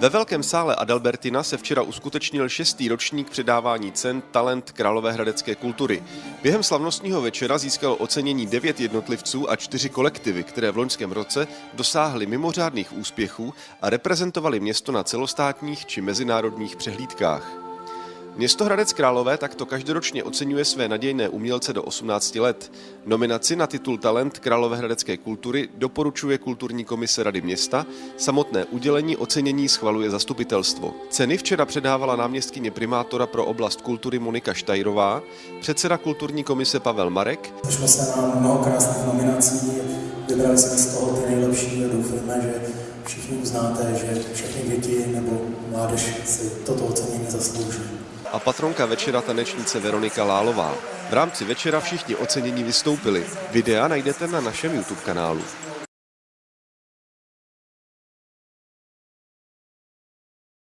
Ve Velkém sále Adalbertina se včera uskutečnil šestý ročník předávání cen Talent Královéhradecké kultury. Během slavnostního večera získalo ocenění devět jednotlivců a čtyři kolektivy, které v loňském roce dosáhly mimořádných úspěchů a reprezentovali město na celostátních či mezinárodních přehlídkách. Město Hradec Králové takto každoročně oceňuje své nadějné umělce do 18 let. Nominaci na titul Talent Královéhradecké kultury doporučuje kulturní komise Rady města, samotné udělení ocenění schvaluje zastupitelstvo. Ceny včera předávala náměstkyně primátora pro oblast kultury Monika Štajrová, předseda kulturní komise Pavel Marek. Došlo se nám mnoho krásných nominací, vybrali jsme z toho ty nejlepší a doufujeme, že všichni uznáte, že všechny děti nebo mládež si toto ocenění zaslouží a patronka večera tanečnice Veronika Lálová. V rámci večera všichni ocenění vystoupili. Videa najdete na našem YouTube kanálu.